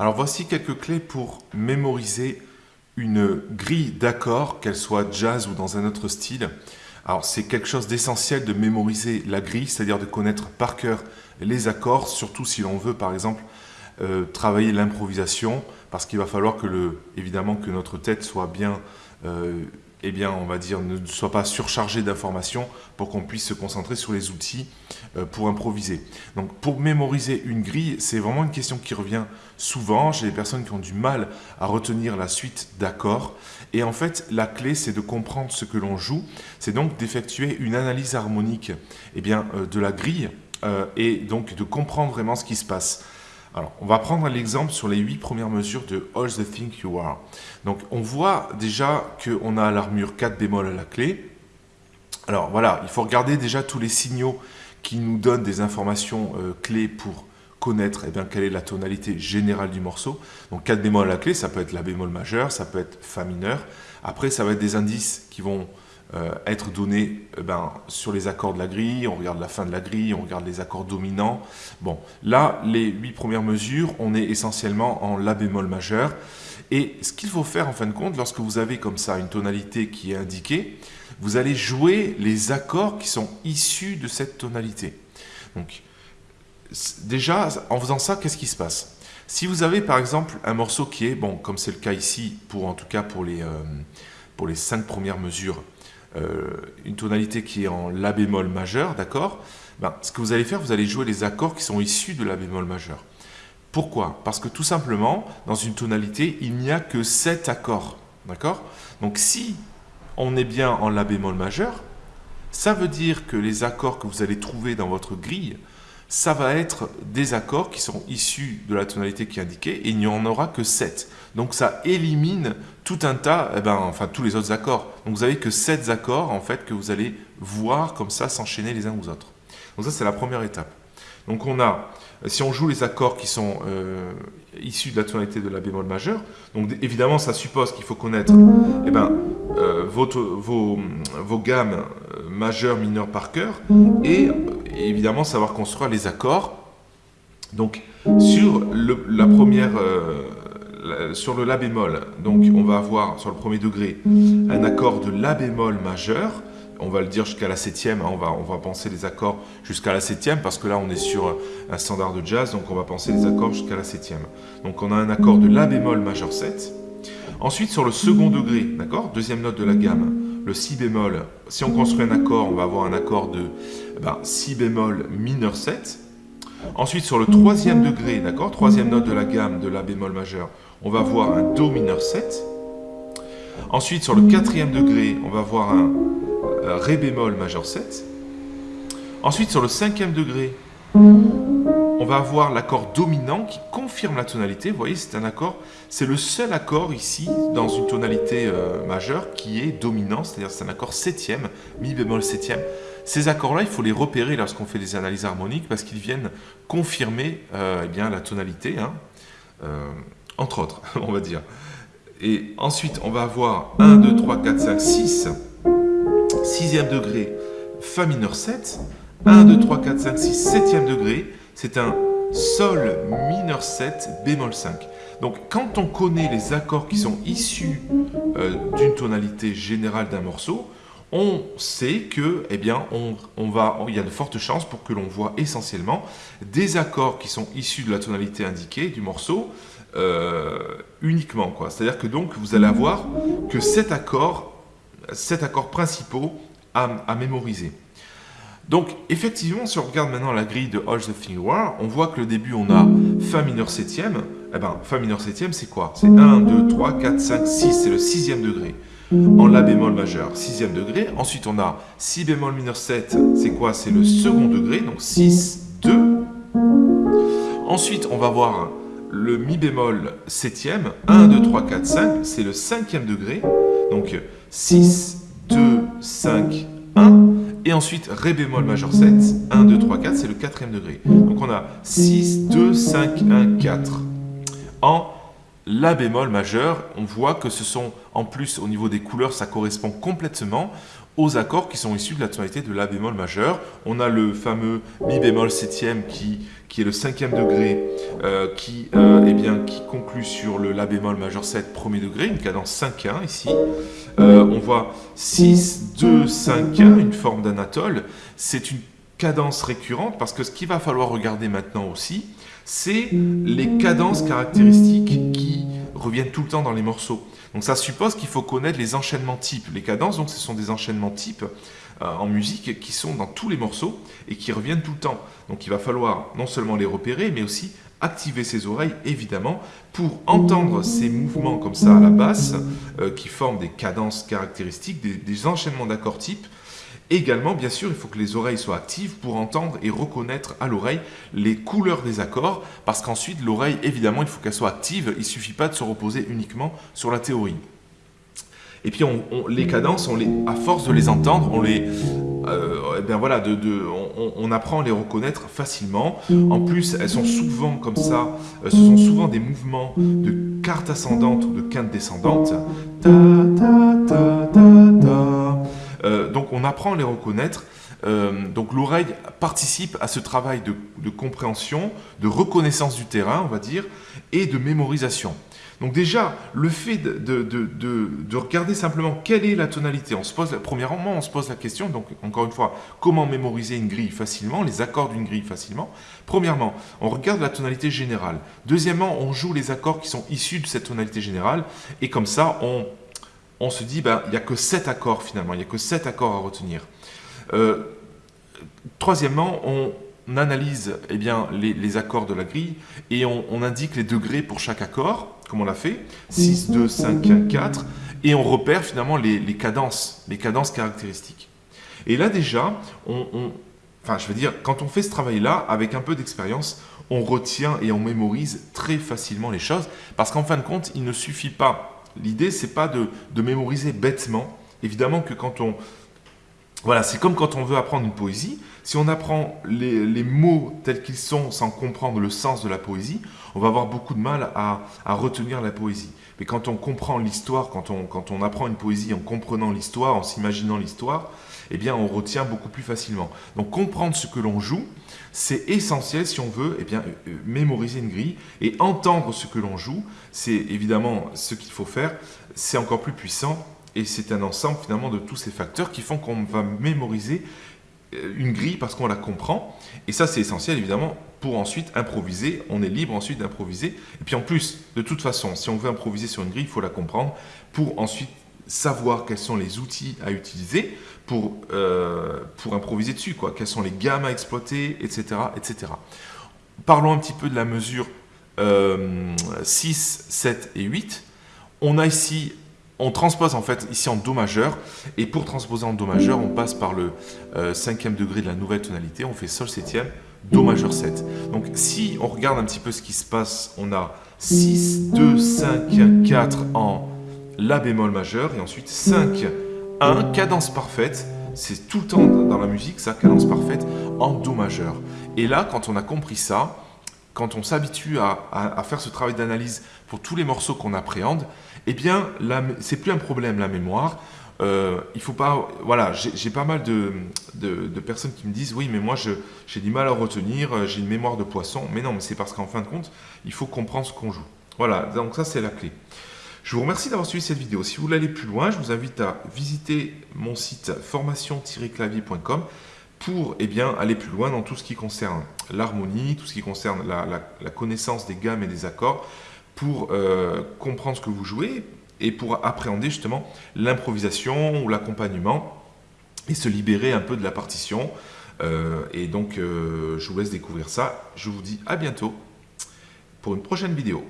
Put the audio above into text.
Alors voici quelques clés pour mémoriser une grille d'accords, qu'elle soit jazz ou dans un autre style. Alors c'est quelque chose d'essentiel de mémoriser la grille, c'est-à-dire de connaître par cœur les accords, surtout si l'on veut par exemple euh, travailler l'improvisation, parce qu'il va falloir que le, évidemment que notre tête soit bien euh, eh bien, on va dire, ne soit pas surchargé d'informations pour qu'on puisse se concentrer sur les outils euh, pour improviser. Donc, pour mémoriser une grille, c'est vraiment une question qui revient souvent chez les personnes qui ont du mal à retenir la suite d'accords. Et en fait, la clé, c'est de comprendre ce que l'on joue. C'est donc d'effectuer une analyse harmonique eh bien, euh, de la grille euh, et donc de comprendre vraiment ce qui se passe. Alors, on va prendre l'exemple sur les huit premières mesures de All the Thing You Are. Donc, on voit déjà qu'on a l'armure 4 bémol à la clé. Alors, voilà, il faut regarder déjà tous les signaux qui nous donnent des informations euh, clés pour connaître eh bien, quelle est la tonalité générale du morceau. Donc, 4 bémol à la clé, ça peut être la bémol majeur, ça peut être Fa mineur. Après, ça va être des indices qui vont euh, être donné eh ben, sur les accords de la grille, on regarde la fin de la grille, on regarde les accords dominants. Bon, là, les huit premières mesures, on est essentiellement en La bémol majeur. Et ce qu'il faut faire en fin de compte, lorsque vous avez comme ça une tonalité qui est indiquée, vous allez jouer les accords qui sont issus de cette tonalité. Donc, déjà, en faisant ça, qu'est-ce qui se passe? Si vous avez par exemple un morceau qui est, bon, comme c'est le cas ici, pour en tout cas pour les, euh, pour les cinq premières mesures, euh, une tonalité qui est en La bémol majeur, d'accord? Ben, Ce que vous allez faire, vous allez jouer les accords qui sont issus de La bémol majeur. Pourquoi? Parce que tout simplement, dans une tonalité, il n'y a que 7 accords, d'accord? Donc si on est bien en La bémol majeur, ça veut dire que les accords que vous allez trouver dans votre grille ça va être des accords qui sont issus de la tonalité qui est indiquée et il n'y en aura que 7. Donc ça élimine tout un tas, eh ben, enfin tous les autres accords. Donc vous n'avez que 7 accords en fait que vous allez voir comme ça s'enchaîner les uns aux autres. Donc ça c'est la première étape. Donc on a, si on joue les accords qui sont euh, issus de la tonalité de la bémol majeur, donc évidemment ça suppose qu'il faut connaître eh ben, euh, vos, vos, gammes euh, majeures, mineures par cœur, et évidemment savoir construire les accords. Donc sur la première, sur le La bémol, donc on va avoir sur le premier degré un accord de La bémol majeur, on va le dire jusqu'à la septième, hein, on, va, penser les accords jusqu'à la septième, parce que là on est sur un standard de jazz, donc on va penser les accords jusqu'à la septième. Donc on a un accord de La bémol majeur 7. Ensuite sur le second degré, deuxième note de la gamme, le Si bémol, si on construit un accord, on va avoir un accord de eh ben, Si bémol mineur 7. Ensuite, sur le troisième degré, d'accord, troisième note de la gamme de La bémol majeur, on va avoir un Do mineur 7. Ensuite, sur le quatrième degré, on va avoir un euh, Ré bémol majeur 7. Ensuite, sur le cinquième degré, on va avoir l'accord dominant qui confirme la tonalité. Vous voyez, c'est un accord, c'est le seul accord ici dans une tonalité euh, majeure qui est dominant, c'est-à-dire c'est un accord septième, mi bémol septième. Ces accords-là, il faut les repérer lorsqu'on fait des analyses harmoniques parce qu'ils viennent confirmer euh, eh la tonalité, hein, euh, entre autres, on va dire. Et ensuite, on va avoir 1, 2, 3, 4, 5, 6, sixième degré, Fa mineur 7, 1, 2, 3, 4, 5, 6, septième degré, c'est un Sol mineur 7, bémol 5. Donc quand on connaît les accords qui sont issus euh, d'une tonalité générale d'un morceau, on sait que, eh bien, on, va, il y a de fortes chances pour que l'on voit essentiellement des accords qui sont issus de la tonalité indiquée du morceau euh, uniquement. C'est-à-dire que donc vous allez avoir que cet accord, cet accords principaux à mémoriser. Donc, effectivement, si on regarde maintenant la grille de All the Thing War, on voit que le début, on a Fa mineur septième. Eh bien, Fa mineur septième, c'est quoi? C'est 1, 2, 3, 4, 5, 6, c'est le sixième degré. En La bémol majeur, sixième degré. Ensuite, on a Si bémol mineur 7, c'est quoi? C'est le second degré, donc 6, 2. Ensuite, on va voir le Mi bémol septième, 1, 2, 3, 4, 5, c'est le cinquième degré. Donc 6, 2, 5, 1. Et ensuite, Ré bémol majeur 7, 1, 2, 3, 4, c'est le quatrième degré. Donc on a 6, 2, 5, 1, 4. En La bémol majeur, on voit que ce sont, en plus au niveau des couleurs, ça correspond complètement aux accords qui sont issus de la tonalité de La bémol majeur. On a le fameux Mi bémol septième qui, qui est le cinquième degré euh, qui, euh, eh qui conclut sur le La bémol majeur 7 premier degré, une cadence 5-1 ici. Euh, on voit 6, 2, 5, 1, une forme d'anatole. C'est une cadence récurrente parce que ce qu'il va falloir regarder maintenant aussi, c'est les cadences caractéristiques qui reviennent tout le temps dans les morceaux. Donc ça suppose qu'il faut connaître les enchaînements types. Les cadences, donc, ce sont des enchaînements types euh, en musique qui sont dans tous les morceaux et qui reviennent tout le temps. Donc il va falloir non seulement les repérer, mais aussi activer ses oreilles, évidemment, pour entendre ces mouvements comme ça à la basse, euh, qui forment des cadences caractéristiques, des enchaînements d'accords types, Également, bien sûr, il faut que les oreilles soient actives pour entendre et reconnaître à l'oreille les couleurs des accords, parce qu'ensuite, l'oreille, évidemment, il faut qu'elle soit active, il ne suffit pas de se reposer uniquement sur la théorie. Et puis, on, les cadences, à force de les entendre, on les... Euh, eh voilà, on, apprend à les reconnaître facilement. En plus, elles sont souvent comme ça, euh, ce sont souvent des mouvements de quarte ascendante ou de quinte descendante. Ta, ta, ta, on apprend à les reconnaître. Euh, donc l'oreille participe à ce travail de, compréhension, de reconnaissance du terrain, on va dire, et de mémorisation. Donc déjà, le fait de, regarder simplement quelle est la tonalité, on se premièrement, on se pose la question, donc encore une fois, comment mémoriser une grille facilement, les accords d'une grille facilement. Premièrement, on regarde la tonalité générale. Deuxièmement, on joue les accords qui sont issus de cette tonalité générale, et comme ça, on on se dit, ben, il n'y a que 7 accords finalement, il n'y a que 7 accords à retenir. Euh, troisièmement, on analyse eh bien, les, accords de la grille et on, indique les degrés pour chaque accord, comme on l'a fait, 6, 2, 5, 1, 4, et on repère finalement les, cadences, les cadences caractéristiques. Et là déjà, on, enfin je veux dire, quand on fait ce travail-là, avec un peu d'expérience, on retient et on mémorise très facilement les choses, parce qu'en fin de compte, il ne suffit pas L'idée, c'est pas de, mémoriser bêtement. Évidemment que quand on... Voilà, c'est comme quand on veut apprendre une poésie. Si on apprend les, mots tels qu'ils sont sans comprendre le sens de la poésie, on va avoir beaucoup de mal à, retenir la poésie. Mais quand on comprend l'histoire, quand on, apprend une poésie en comprenant l'histoire, en s'imaginant l'histoire, eh bien on retient beaucoup plus facilement. Donc comprendre ce que l'on joue, c'est essentiel si on veut eh bien, euh, mémoriser une grille et entendre ce que l'on joue. C'est évidemment ce qu'il faut faire. C'est encore plus puissant et c'est un ensemble finalement de tous ces facteurs qui font qu'on va mémoriser euh, une grille parce qu'on la comprend. Et ça, c'est essentiel évidemment pour ensuite improviser. On est libre ensuite d'improviser. Et puis en plus, de toute façon, si on veut improviser sur une grille, il faut la comprendre pour ensuite savoir quels sont les outils à utiliser pour, euh, pour improviser dessus, quelles sont les gammes à exploiter, etc., etc. Parlons un petit peu de la mesure 6, euh, 7 et 8. On a ici, on transpose en fait ici en Do majeur, et pour transposer en Do majeur, on passe par le euh, cinquième degré de la nouvelle tonalité, on fait Sol septième, Do majeur 7. Donc si on regarde un petit peu ce qui se passe, on a 6, 2, 5, 4 en la bémol majeur, et ensuite 5, 1, cadence parfaite, c'est tout le temps dans la musique, ça, cadence parfaite, en Do majeur. Et là, quand on a compris ça, quand on s'habitue à, faire ce travail d'analyse pour tous les morceaux qu'on appréhende, eh bien, c'est plus un problème, la mémoire. Euh, il faut pas... Voilà, j'ai pas mal de, de, personnes qui me disent « Oui, mais moi, j'ai du mal à retenir, j'ai une mémoire de poisson. » Mais non, mais c'est parce qu'en fin de compte, il faut comprendre ce qu'on joue. Voilà, donc ça, c'est la clé. Je vous remercie d'avoir suivi cette vidéo. Si vous voulez aller plus loin, je vous invite à visiter mon site formation-clavier.com pour eh aller plus loin dans tout ce qui concerne l'harmonie, tout ce qui concerne la, connaissance des gammes et des accords, pour euh, comprendre ce que vous jouez et pour appréhender justement l'improvisation ou l'accompagnement et se libérer un peu de la partition. Euh, et donc, euh, je vous laisse découvrir ça. Je vous dis à bientôt pour une prochaine vidéo.